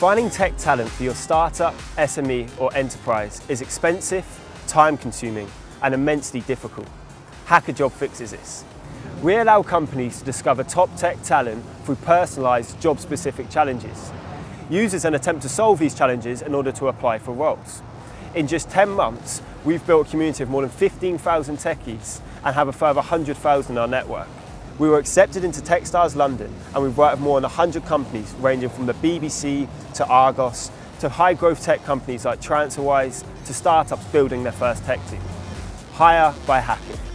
Finding tech talent for your startup, SME or enterprise is expensive, time consuming and immensely difficult. Hackajob fixes this. We allow companies to discover top tech talent through personalised job specific challenges. Users then attempt to solve these challenges in order to apply for roles. In just 10 months, we've built a community of more than 15,000 techies and have a further 100,000 in our network. We were accepted into Techstars London and we've worked with more than 100 companies ranging from the BBC to Argos to high growth tech companies like TransferWise to startups building their first tech team. Hire by hacking.